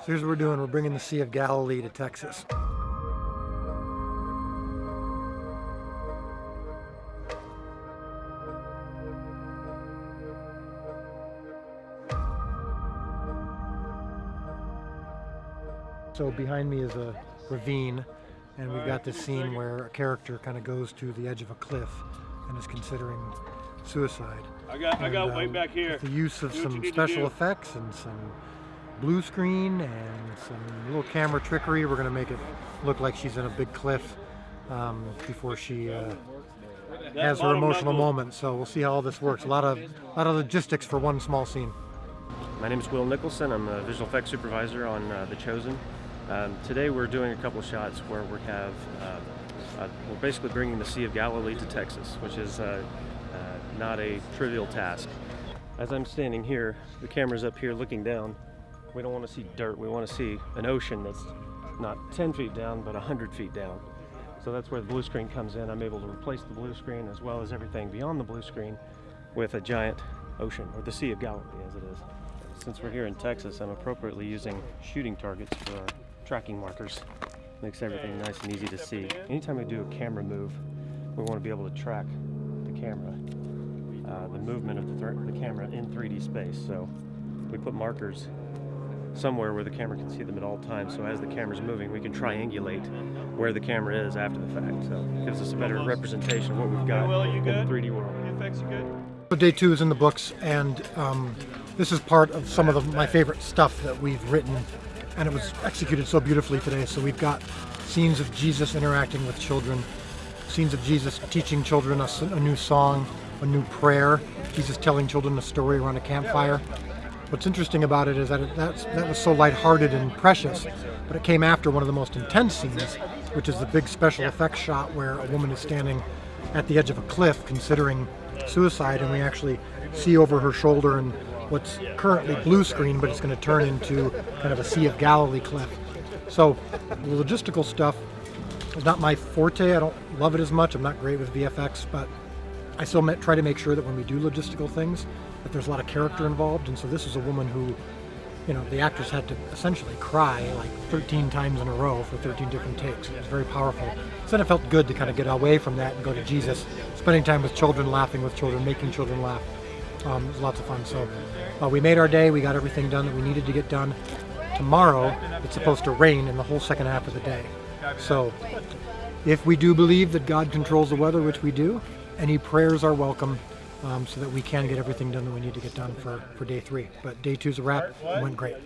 So here's what we're doing. We're bringing the Sea of Galilee to Texas. So behind me is a ravine, and we've got this scene where a character kind of goes to the edge of a cliff and is considering suicide. I got, I got And, way um, back here. The use of Do some special effects and some blue screen and some little camera trickery. We're going to make it look like she's in a big cliff um, before she uh, has her emotional moment. So we'll see how all this works. A lot of, lot of logistics for one small scene. My name is Will Nicholson. I'm a visual effects supervisor on uh, The Chosen. Um, today we're doing a couple shots where we have uh, uh, we're basically bringing the Sea of Galilee to Texas, which is uh, uh, not a trivial task. As I'm standing here, the camera's up here looking down. We don't want to see dirt. We want to see an ocean that's not 10 feet down, but 100 feet down. So that's where the blue screen comes in. I'm able to replace the blue screen as well as everything beyond the blue screen with a giant ocean, or the Sea of Galilee as it is. Since we're here in Texas, I'm appropriately using shooting targets for our tracking markers. Makes everything nice and easy to see. Anytime we do a camera move, we want to be able to track the camera, uh, the movement of the, th- the camera in 3D space. So we put markers somewhere where the camera can see them at all times. So as the camera's moving, we can triangulate where the camera is after the fact. So it gives us a better representation of what we've got Will, you in the 3D world. The effects are good? So day two is in the books, and um, this is part of some of the, my favorite stuff that we've written, and it was executed so beautifully today. So we've got scenes of Jesus interacting with children, scenes of Jesus teaching children a new song, a new prayer, Jesus telling children a story around a campfire. What's interesting about it is that it, that's, that was so lighthearted and precious, but it came after one of the most intense scenes, which is the big special effects shot where a woman is standing at the edge of a cliff considering suicide, and we actually see over her shoulder and what's currently blue screen, but it's going to turn into kind of a Sea of Galilee cliff. So the logistical stuff is not my forte. I don't love it as much. I'm not great with VFX, but I still try to make sure that when we do logistical things, that there's a lot of character involved. And so this is a woman who, you know, the actress had to essentially cry like 13 times in a row for 13 different takes. It was very powerful. So then it felt good to kind of get away from that and go to Jesus, spending time with children, laughing with children, making children laugh. Um, it was lots of fun. So uh, we made our day. We got everything done that we needed to get done. Tomorrow, it's supposed to rain in the whole second half of the day. So if we do believe that God controls the weather, which we do, any prayers are welcome um, so that we can get everything done that we need to get done for, for day three. But day two's a wrap. It went great.